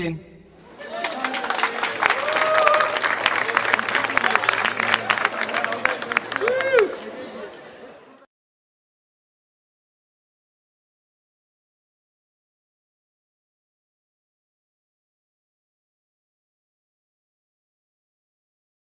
blessing.